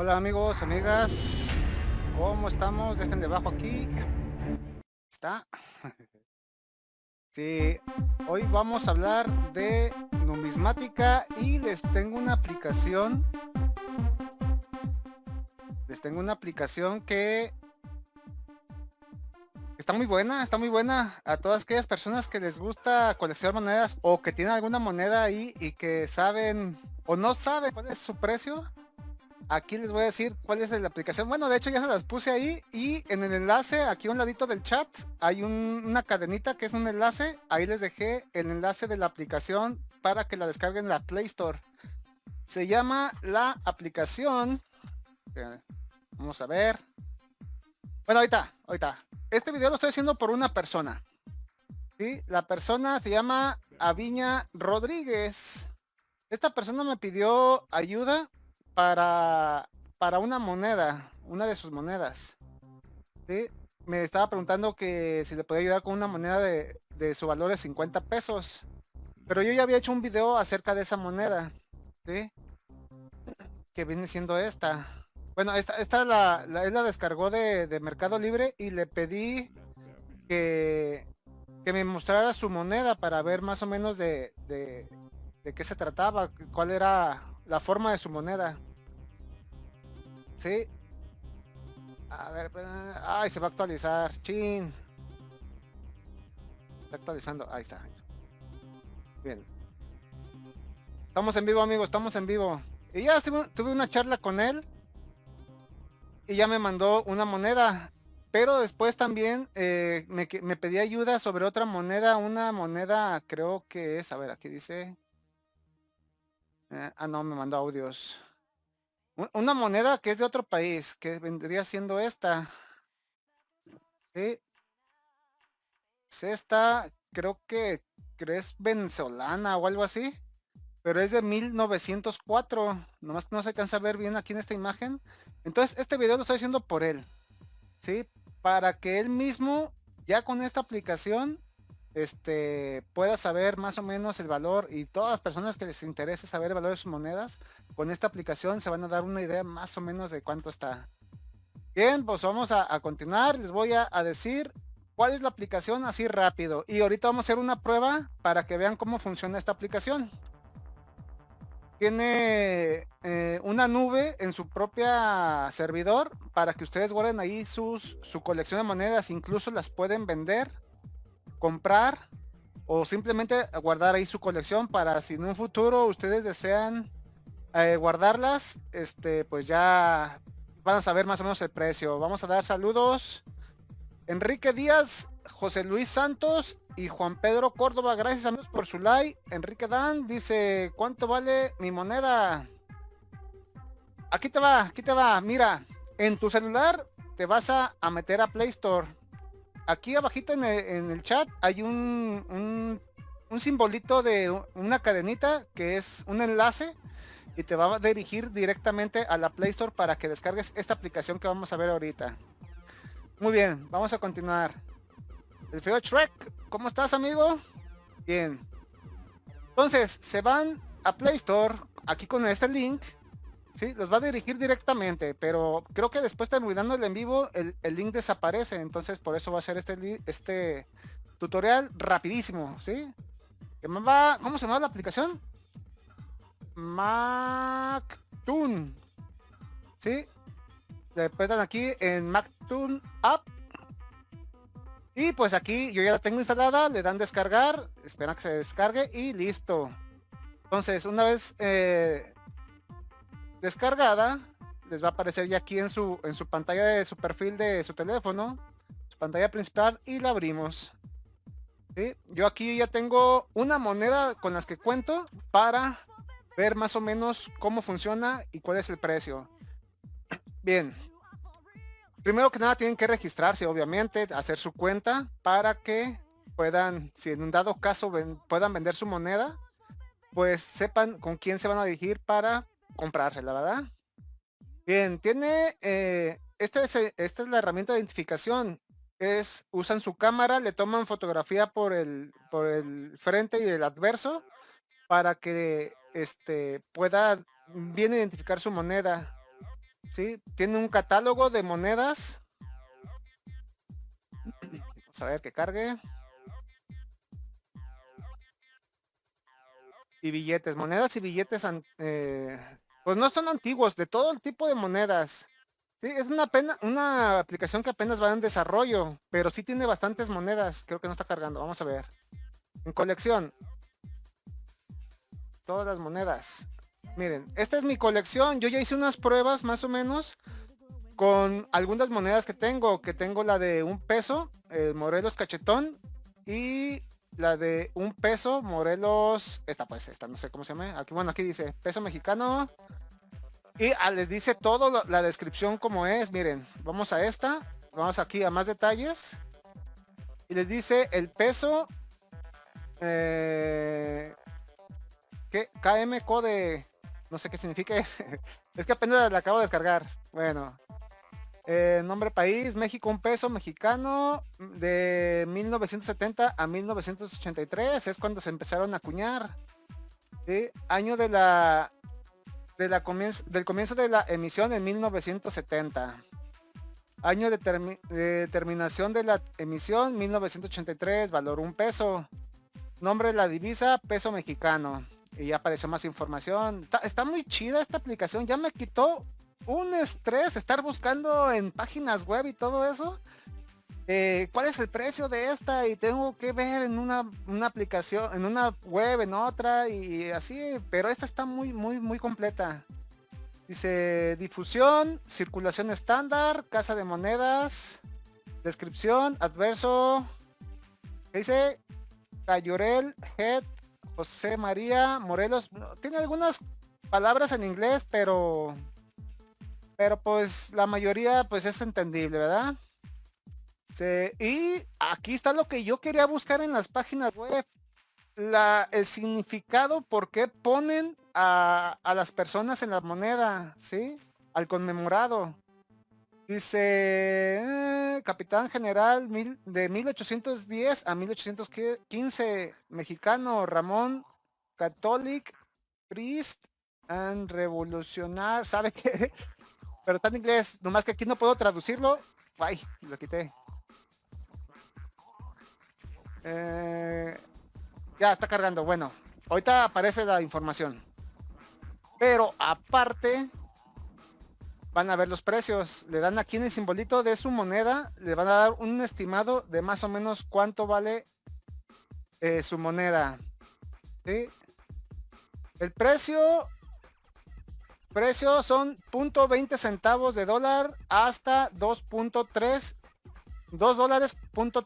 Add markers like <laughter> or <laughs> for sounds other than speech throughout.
Hola amigos, amigas, ¿cómo estamos? Déjenle bajo aquí. ¿Está? <laughs> Sí, hoy vamos a hablar de numismática y les tengo una aplicación. Les tengo una aplicación que está muy buena, está muy buena a todas aquellas personas que les gusta coleccionar monedas o que tienen alguna moneda ahí y que saben o no saben cuál es su precio Aquí les voy a decir cuál es la aplicación. Bueno, de hecho ya se las puse ahí y en el enlace, aquí a un ladito del chat, hay una cadenita que es un enlace. Ahí les dejé el enlace de la aplicación para que la descarguen en la Play Store. Se llama la aplicación. Vamos a ver. Bueno, ahorita, ahorita. Este video lo estoy haciendo por una persona. ¿sí? La persona se llama Aviña Rodríguez. Esta persona me pidió ayuda para, para una moneda, una de sus monedas. Me estaba preguntando que si le podía ayudar con una moneda de, su valor de 50 pesos. Pero yo ya había hecho un video acerca de esa moneda. Que viene siendo esta. Bueno, esta, esta la, la, él la descargó de, Mercado Libre y le pedí que, que me mostrara su moneda para ver más o menos de, de, de qué se trataba, cuál era la forma de su moneda. Sí. A ver, pues, ay, se va a actualizar. Chin. Está actualizando. Ahí está. Bien. Estamos en vivo, amigos. Estamos en vivo. Y ya tuve una charla con él. Y ya me mandó una moneda. Pero después también eh, me, me pedí ayuda sobre otra moneda. Una moneda, creo que es. A ver, aquí dice. Eh, ah, no, me mandó audios. Una moneda que es de otro país, que vendría siendo esta. Es esta, creo que, es venezolana o algo así. Pero es de 1904. Nomás que no se alcanza a ver bien aquí en esta imagen. Entonces, este video lo estoy haciendo por él. ¿Sí? Para que él mismo, ya con esta aplicación, este, pueda saber más o menos el valor y todas las personas que les interese saber el valor de sus monedas, con esta aplicación se van a dar una idea más o menos de cuánto está. Bien, pues vamos a, continuar. Les voy a, decir cuál es la aplicación así rápido. Y ahorita vamos a hacer una prueba para que vean cómo funciona esta aplicación. Tiene eh, una nube en su propia servidor para que ustedes guarden ahí sus, su colección de monedas. Incluso las pueden vender comprar o simplemente guardar ahí su colección para si en un futuro ustedes desean eh, guardarlas, este, pues ya van a saber más o menos el precio. Vamos a dar saludos. Enrique Díaz, José Luis Santos y Juan Pedro Córdoba. Gracias amigos por su like. Enrique Dan dice, ¿cuánto vale mi moneda? Aquí te va, aquí te va. Mira, en tu celular te vas a, a meter a Play Store aquí abajito en el, chat hay un, un, simbolito de una cadenita que es un enlace y te va a dirigir directamente a la Play Store para que descargues esta aplicación que vamos a ver ahorita. Muy bien, vamos a continuar. El feo Shrek, ¿cómo estás amigo? Bien. Entonces, se van a Play Store, aquí con este link, Sí, los va a dirigir directamente, pero creo que después terminando el en vivo, el, link desaparece, entonces por eso va a ser este, este tutorial rapidísimo, ¿sí? ¿Cómo se llama la aplicación? MacToon. ¿Sí? Le dan aquí en MacToon App. Y pues aquí yo ya la tengo instalada, le dan descargar, esperan que se descargue y listo. Entonces, una vez eh, descargada, les va a aparecer ya aquí en su, en su pantalla de su perfil de su teléfono, su pantalla principal y la abrimos. Yo aquí ya tengo una moneda con las que cuento para ver más o menos cómo funciona y cuál es el precio. <clears throat> Bien. Primero que nada tienen que registrarse, obviamente, hacer su cuenta para que puedan, si en un dado caso puedan vender su moneda, pues sepan con quién se van a dirigir para comprarse, la verdad. Bien, tiene, eh, esta, es, esta es la herramienta de identificación. Es, usan su cámara, le toman fotografía por el, por el frente y el adverso para que este, pueda bien identificar su moneda. ¿sí? Tiene un catálogo de monedas. Vamos a ver que cargue. Y billetes, monedas y billetes, eh, pues no son antiguos, de todo el tipo de monedas. Sí, es una pena, una aplicación que apenas va en desarrollo, pero sí tiene bastantes monedas. Creo que no está cargando. Vamos a ver. En colección. Todas las monedas. Miren, esta es mi colección. Yo ya hice unas pruebas más o menos con algunas monedas que tengo. Que tengo la de un peso, el Morelos Cachetón. Y la de un peso, Morelos, esta pues, esta, no sé cómo se llama. Aquí, bueno, aquí dice peso mexicano. Y ah, les dice todo la descripción como es. Miren, vamos a esta. Vamos aquí a más detalles. Y les dice el peso. Eh, ¿Qué? KM Code. No sé qué significa. <laughs> es que apenas la acabo de descargar. Bueno, eh, nombre país, México, un peso mexicano de 1970 a 1983 es cuando se empezaron a acuñar. Año de la, de la comienzo, del comienzo de la emisión en 1970. Año de, terminación de la emisión 1983, valor un peso. Nombre de la divisa, peso mexicano. Y ya apareció más información. Está, está muy chida esta aplicación. Ya me quitó un estrés estar buscando en páginas web y todo eso. Eh, ¿Cuál es el precio de esta? Y tengo que ver en una, aplicación, en una web, en otra y así. Pero esta está muy, muy, muy completa. Dice difusión, circulación estándar, casa de monedas, descripción, adverso. dice? Cayorel, Head, José María, Morelos. Tiene algunas palabras en inglés, pero pero pues la mayoría pues es entendible, ¿verdad? Y aquí está lo que yo quería buscar en las páginas web. La, el significado por qué ponen a, las personas en la moneda, ¿sí? Al conmemorado. Dice, eh, capitán general mil, de 1810 a 1815, mexicano, Ramón, catholic, priest, and revolucionar, <laughs> ¿sabe qué? Pero está en inglés, nomás que aquí no puedo traducirlo. Ay, lo quité. Eh, ya está cargando. Bueno, ahorita aparece la información. Pero aparte, van a ver los precios. Le dan aquí en el simbolito de su moneda, le van a dar un estimado de más o menos cuánto vale eh, su moneda. El precio Precio son .20 centavos de dólar hasta 2.3 2 dólares punto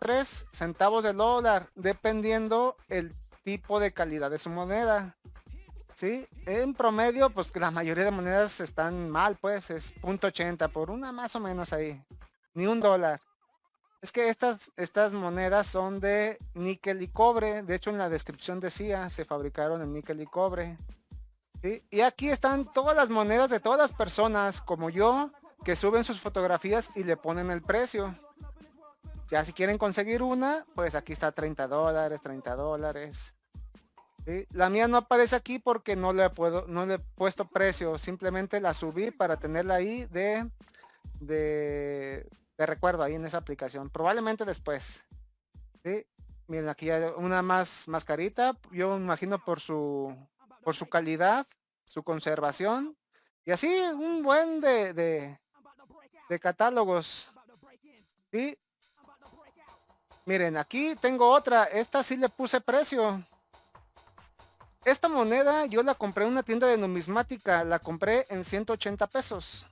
centavos de dólar dependiendo el tipo de calidad de su moneda ¿sí? en promedio pues la mayoría de monedas están mal pues es .80 por una más o menos ahí ni un dólar es que estas estas monedas son de níquel y cobre de hecho en la descripción decía se fabricaron en níquel y cobre y aquí están todas las monedas de todas las personas como yo que suben sus fotografías y le ponen el precio. Ya si quieren conseguir una, pues aquí está 30 dólares, 30 dólares. La mía no aparece aquí porque no le puedo, no le he puesto precio. Simplemente la subí para tenerla ahí de, de, recuerdo ahí en esa aplicación. Probablemente después. Miren, aquí hay una más, más carita. Yo imagino por su por su calidad, su conservación y así un buen de, de, catálogos. Y miren, aquí tengo otra. Esta sí le puse precio. Esta moneda yo la compré en una tienda de numismática. La compré en 180 pesos.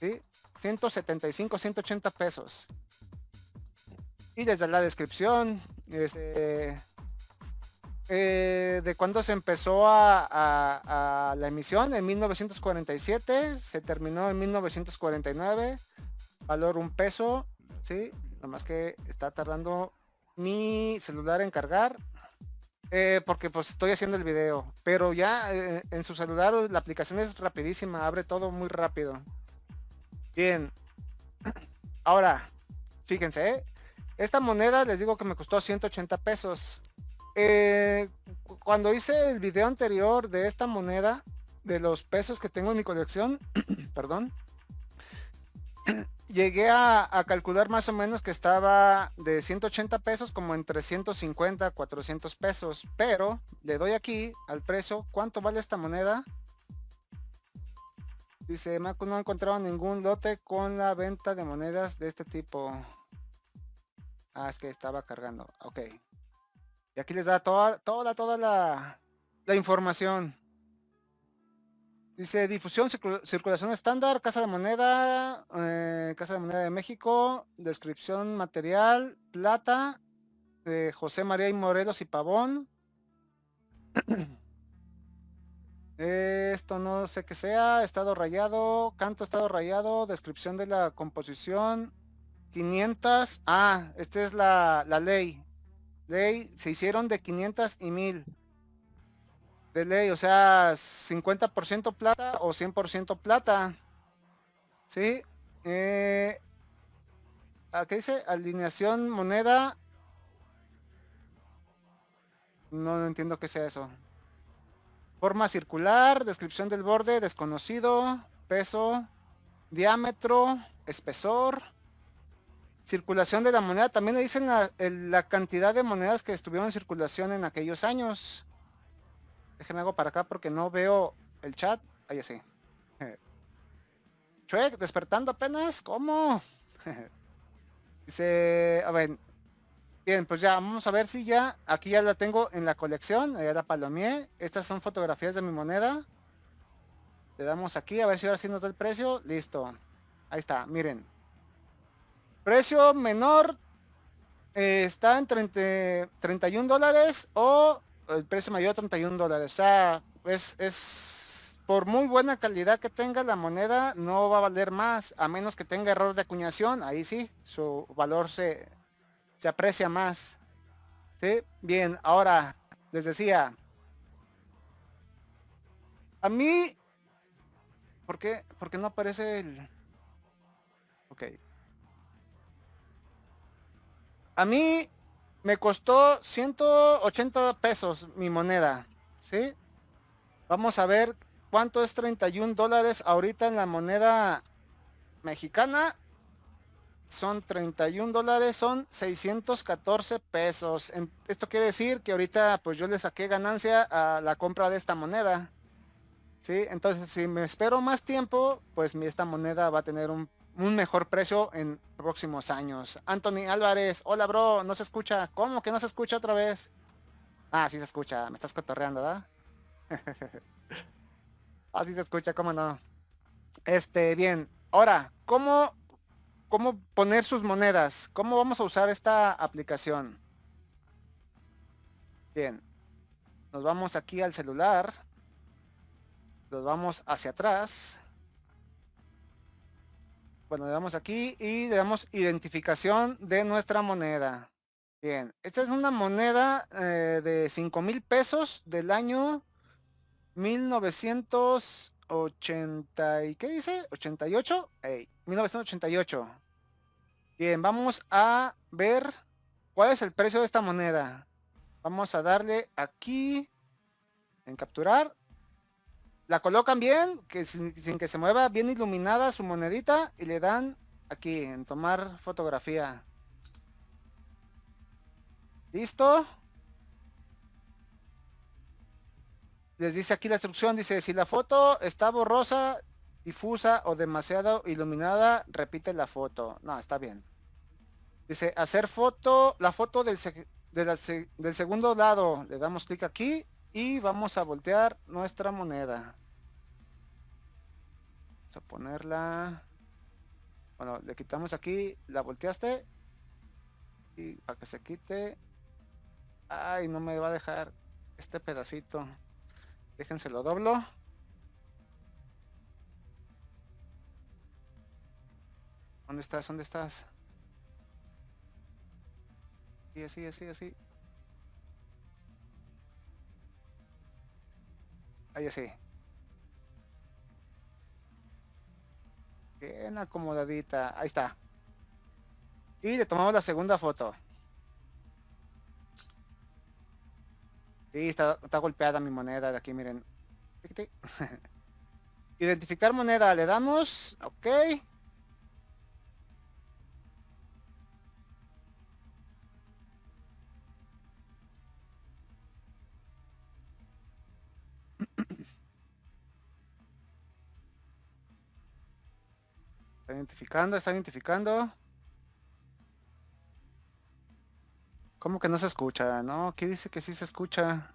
¿Sí? 175, 180 pesos. Y desde la descripción, este, eh, de cuando se empezó a, la emisión, en 1947, se terminó en 1949, valor un peso, sí, nomás que está tardando mi celular en cargar, eh, porque pues estoy haciendo el video, pero ya eh, en su celular la aplicación es rapidísima, abre todo muy rápido. Bien, ahora, fíjense, esta moneda les digo que me costó 180 pesos. Eh, cuando hice el video anterior de esta moneda, de los pesos que tengo en mi colección, <clears throat> perdón, <clears throat> llegué a, calcular más o menos que estaba de 180 pesos como en 350, 400 pesos. Pero le doy aquí al precio. ¿Cuánto vale esta moneda? Dice, Macu no ha encontrado ningún lote con la venta de monedas de este tipo. Ah, es que estaba cargando. Ok. Y aquí les da toda, toda, toda la, información. Dice difusión, circulación estándar, casa de moneda, eh, casa de moneda de México, descripción material, plata, de José María y Morelos y Pavón. <clears throat> Esto no sé qué sea, estado rayado, canto estado rayado, descripción de la composición, 500, ah, esta es la, la ley, ley, se hicieron de 500 y 1000 de ley, o sea, 50% plata o 100% plata. ¿Sí? Eh, ¿Qué dice? Alineación moneda. No, entiendo qué sea eso. Forma circular, descripción del borde, desconocido, peso, diámetro, espesor, circulación de la moneda. También le dicen la, cantidad de monedas que estuvieron en circulación en aquellos años. Déjenme algo para acá porque no veo el chat. Ahí sí. <laughs> Chuek, despertando apenas. ¿Cómo? <laughs> Dice, a ver. Bien, pues ya, vamos a ver si ya, aquí ya la tengo en la colección, ya la palomié. Estas son fotografías de mi moneda. Le damos aquí, a ver si ahora sí nos da el precio. Listo. Ahí está, miren. Precio menor eh, está en 31 dólares o el precio mayor a 31 dólares. O sea, es, es por muy buena calidad que tenga la moneda, no va a valer más, a menos que tenga error de acuñación, ahí sí, su valor se, se aprecia más. ¿Sí? Bien, ahora, les decía, a mí, ¿por qué? Porque no aparece el... A mí me costó 180 pesos mi moneda, ¿sí? Vamos a ver cuánto es 31 dólares ahorita en la moneda mexicana. Son 31 dólares, son 614 pesos. Esto quiere decir que ahorita pues yo le saqué ganancia a la compra de esta moneda. ¿Sí? Entonces si me espero más tiempo, pues esta moneda va a tener un un mejor precio en próximos años. Anthony Álvarez, hola bro, no se escucha. ¿Cómo que no se escucha otra vez? Ah, sí se escucha, me estás cotorreando, ¿verdad? <laughs> ah, sí se escucha, ¿cómo no? Este, bien. Ahora, ¿cómo, ¿cómo poner sus monedas? ¿Cómo vamos a usar esta aplicación? Bien. Nos vamos aquí al celular. Nos vamos hacia atrás. Bueno, le damos aquí y le damos identificación de nuestra moneda. Bien, esta es una moneda eh, de 5 mil pesos del año 1980. ¿Y qué dice? ¿88? 1988. Bien, vamos a ver cuál es el precio de esta moneda. Vamos a darle aquí en capturar la colocan bien, que sin, que se mueva, bien iluminada su monedita y le dan aquí en tomar fotografía. ¿Listo? Les dice aquí la instrucción, dice, si la foto está borrosa, difusa o demasiado iluminada, repite la foto. No, está bien. Dice, hacer foto, la foto del, del segundo lado. Le damos clic aquí y vamos a voltear nuestra moneda. Vamos a ponerla. Bueno, le quitamos aquí, la volteaste. Y para que se quite. Ay, no me va a dejar este pedacito. Déjense lo doblo. ¿Dónde estás? ¿Dónde estás? Y así, así, así. Ahí así. Bien acomodadita. Ahí está. Y le tomamos la segunda foto. Y está, golpeada mi moneda de aquí, miren. <laughs> Identificar moneda, le damos, ok. Está identificando, está identificando. ¿Cómo que no se escucha? No, aquí dice que sí se escucha.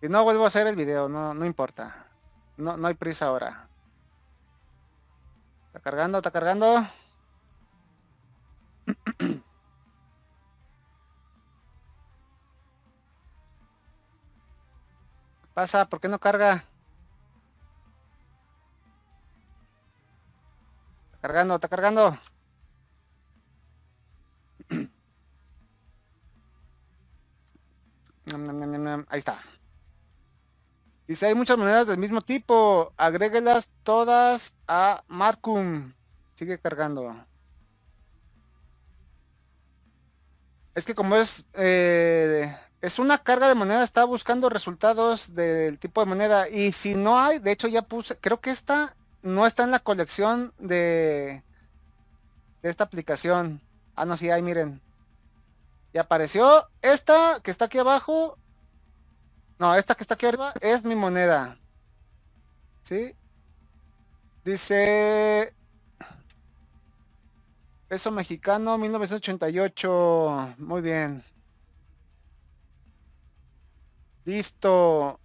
Y no vuelvo a hacer el video, no, no importa. No, no hay prisa ahora. Está cargando, está cargando. ¿Qué <clears throat> pasa? ¿Por qué no carga? Cargando, está cargando. <clears throat> Ahí está. Dice, hay muchas monedas del mismo tipo. Agréguelas todas a Markum. Sigue cargando. Es que como es... Eh, es una carga de moneda, está buscando resultados del tipo de moneda. Y si no hay, de hecho ya puse... Creo que esta no está en la colección de... Esta aplicación. Ah, no, sí hay, miren. Y apareció esta que está aquí abajo. No, esta que está aquí arriba es mi moneda. ¿Sí? Dice... Peso mexicano 1988. Muy bien. Listo.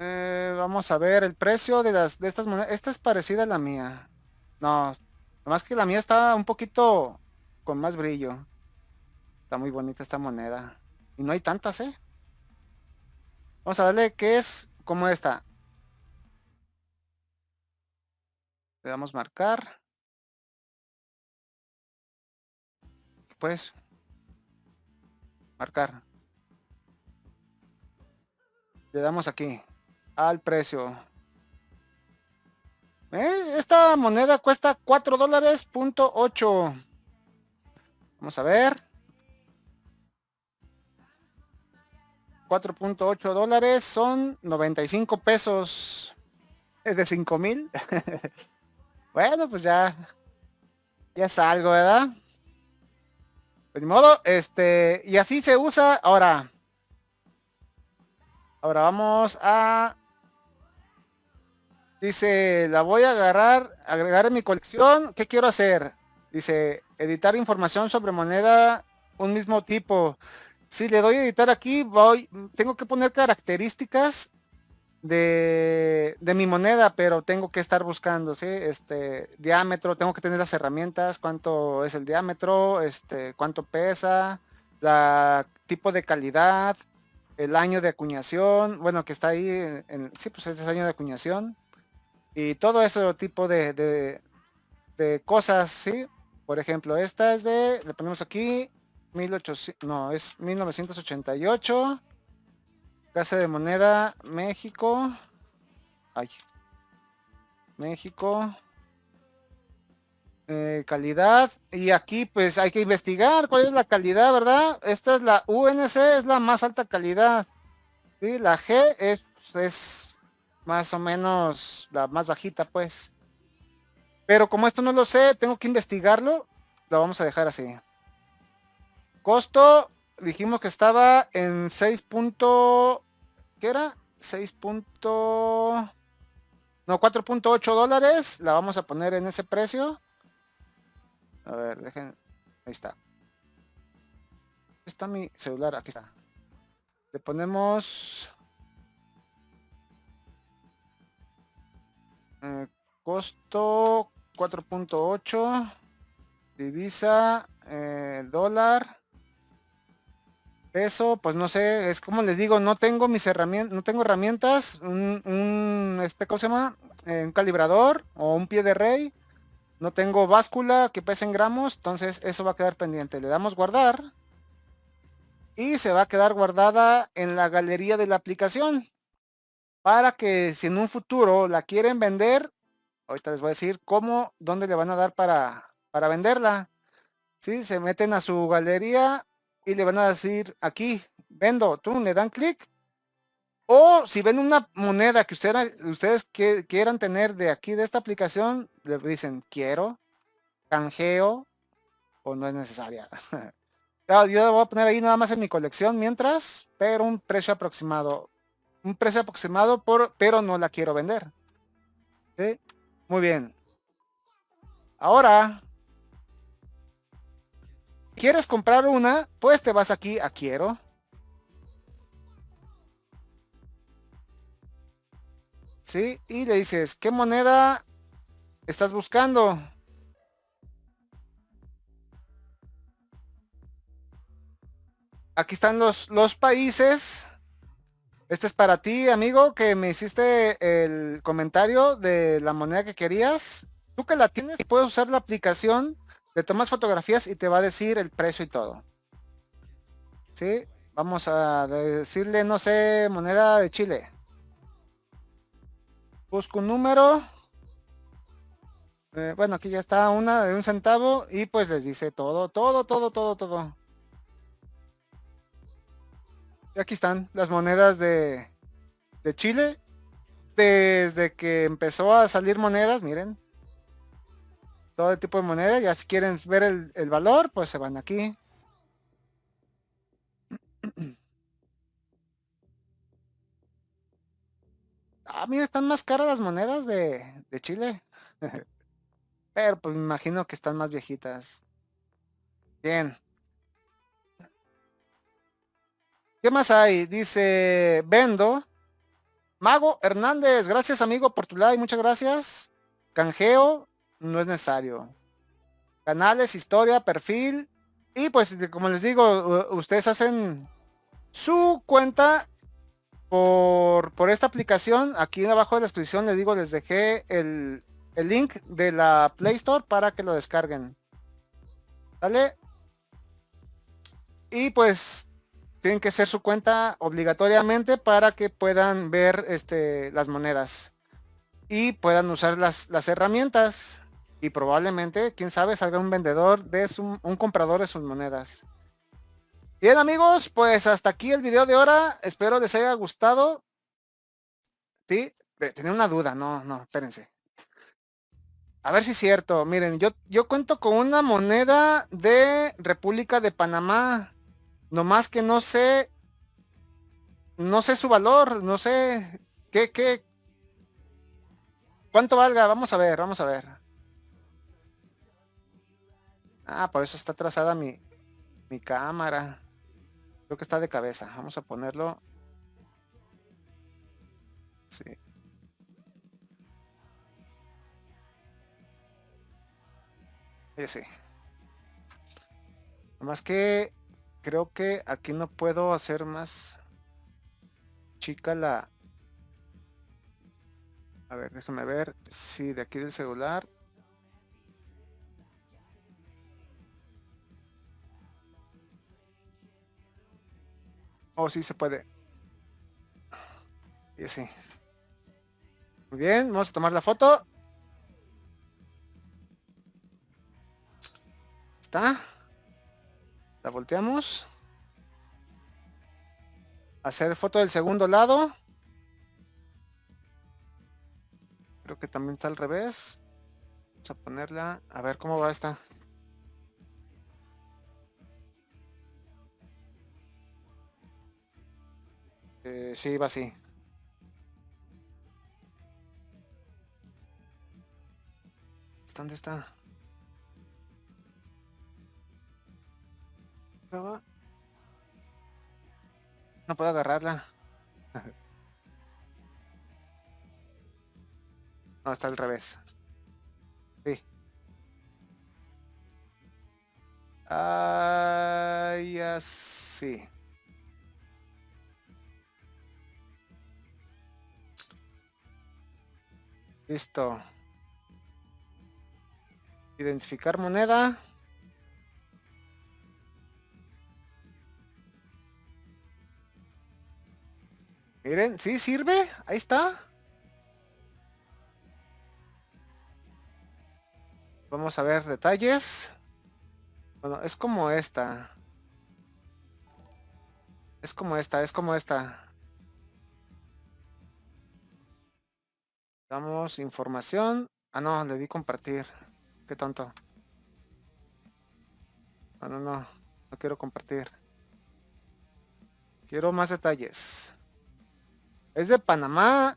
Eh, vamos a ver el precio de las de estas monedas. Esta es parecida a la mía. No, más que la mía está un poquito con más brillo. Está muy bonita esta moneda. Y no hay tantas, ¿eh? Vamos a darle que es como esta. Le damos marcar. Pues. Marcar. Le damos aquí. Al precio. ¿Eh? Esta moneda cuesta 4 dólares punto 8. Vamos a ver. 4.8 dólares son 95 pesos. Es de 5 mil. <laughs> bueno, pues ya. Ya es algo, ¿verdad? Pues de modo, este. Y así se usa. Ahora. Ahora vamos a. Dice, la voy a agarrar, agregar en mi colección. ¿Qué quiero hacer? Dice, editar información sobre moneda un mismo tipo. Si le doy a editar aquí, voy, tengo que poner características de, de, mi moneda, pero tengo que estar buscando, ¿sí? Este, diámetro, tengo que tener las herramientas, cuánto es el diámetro, este, cuánto pesa, la tipo de calidad, el año de acuñación, bueno, que está ahí, en, sí, pues es el año de acuñación, y todo ese tipo de, de, cosas, ¿sí? Por ejemplo, esta es de, le ponemos aquí, 1800, no, es 1988. Casa de Moneda, México. Ay. México. Eh, calidad. Y aquí pues hay que investigar cuál es la calidad, ¿verdad? Esta es la UNC, es la más alta calidad. y La G es, es más o menos la más bajita, pues. Pero como esto no lo sé, tengo que investigarlo. Lo vamos a dejar así. Costo, dijimos que estaba en 6. ¿Qué era? 6. No, 4.8 dólares. La vamos a poner en ese precio. A ver, dejen. Ahí está. Está mi celular, aquí está. Le ponemos... Eh, costo 4.8 divisa eh, dólar peso pues no sé es como les digo no tengo mis herramientas no tengo herramientas un, este cómo se llama eh, un calibrador o un pie de rey no tengo báscula que pese en gramos entonces eso va a quedar pendiente. Le damos guardar y se va a quedar guardada en la galería de la aplicación para que si en un futuro la quieren vender Ahorita les voy a decir cómo, dónde le van a dar para, para venderla. ¿Sí? Se meten a su galería y le van a decir aquí, vendo. Tú le dan clic O si ven una moneda que ustedes, ustedes quieran tener de aquí, de esta aplicación, le dicen quiero, canjeo o no es necesaria. <laughs> Yo voy a poner ahí nada más en mi colección mientras, pero un precio aproximado. Un precio aproximado, por, pero no la quiero vender. Muy bien. Ahora, ¿quieres comprar una? Pues te vas aquí a quiero. ¿Sí? Y le dices, ¿qué moneda estás buscando? Aquí están los, los países. Este es para ti, amigo, que me hiciste el comentario de la moneda que querías. Tú que la tienes, puedes usar la aplicación, le tomas fotografías y te va a decir el precio y todo. ¿Sí? Vamos a decirle, no sé, moneda de Chile. Busco un número. Eh, bueno, aquí ya está una de un centavo y pues les dice todo, todo, todo, todo, todo. Aquí están las monedas de, de Chile. Desde que empezó a salir monedas, miren. Todo el tipo de moneda. Ya si quieren ver el, valor, pues se van aquí. <clears throat> Ah, mira, están más caras las monedas de, Chile. <laughs> Pero pues me imagino que están más viejitas. Bien. ¿Qué más hay? Dice Vendo. Mago Hernández, gracias amigo por tu like, muchas gracias. Canjeo, no es necesario. Canales, historia, perfil. Y pues como les digo, ustedes hacen su cuenta por, esta aplicación. Aquí abajo de la descripción les digo, les dejé el, el link de la Play Store para que lo descarguen. ¿Vale? Y pues tienen que hacer su cuenta obligatoriamente para que puedan ver este, las monedas y puedan usar las, las herramientas y probablemente, quién sabe, salga un vendedor de un comprador de sus monedas. Bien amigos, pues hasta aquí el video de ahora. Espero les haya gustado. Sí, tenía una duda, no, no, espérense. A ver si es cierto. Miren, yo, yo cuento con una moneda de República de Panamá. Nomás que no sé. No sé su valor. No sé. ¿Qué, qué? ¿Cuánto valga? Vamos a ver, vamos a ver. Ah, por eso está trazada mi, mi cámara. Creo que está de cabeza. Vamos a ponerlo. Sí. Ese. Más que creo que aquí no puedo hacer más chica la... A ver, déjame ver. si de aquí del celular. Oh, sí se puede. Y así. Muy bien, vamos a tomar la foto. Está. La volteamos. Hacer foto del segundo lado. Creo que también está al revés. Vamos a ponerla. A ver cómo va esta. Eh, sí, va así. ¿Dónde está? No puedo agarrarla. <laughs> No, está al revés. Sí. Ay, así. Listo. Identificar moneda. Miren, sí sirve. Ahí está. Vamos a ver detalles. Bueno, es como esta. Es como esta, es como esta. Damos información. Ah, no, le di compartir. Qué tonto. No, no, no. No quiero compartir. Quiero más detalles. Es de Panamá.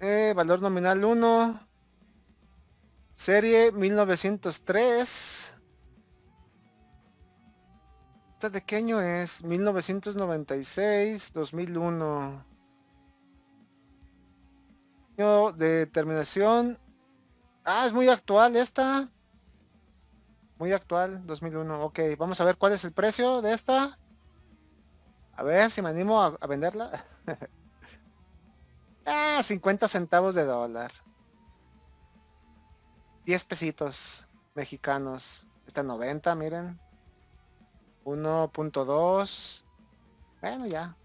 Eh, valor nominal 1. Serie 1903. ¿Esta de qué año es? 1996, 2001. Año de terminación. Ah, es muy actual esta. Muy actual, 2001. Ok, vamos a ver cuál es el precio de esta. A ver si me animo a, venderla. <laughs> ah, 50 centavos de dólar. 10 pesitos mexicanos. Está 90, miren. 1.2. Bueno, ya.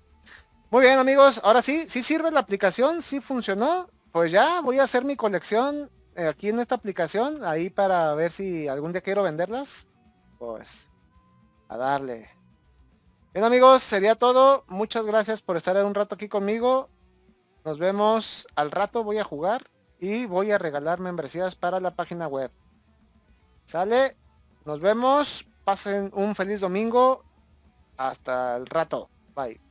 Muy bien, amigos. Ahora sí, sí sirve la aplicación, sí funcionó. Pues ya voy a hacer mi colección eh, aquí en esta aplicación, ahí para ver si algún día quiero venderlas. Pues a darle. Bien amigos, sería todo. Muchas gracias por estar un rato aquí conmigo. Nos vemos al rato, voy a jugar y voy a regalar membresías para la página web. Sale, nos vemos, pasen un feliz domingo. Hasta el rato, bye.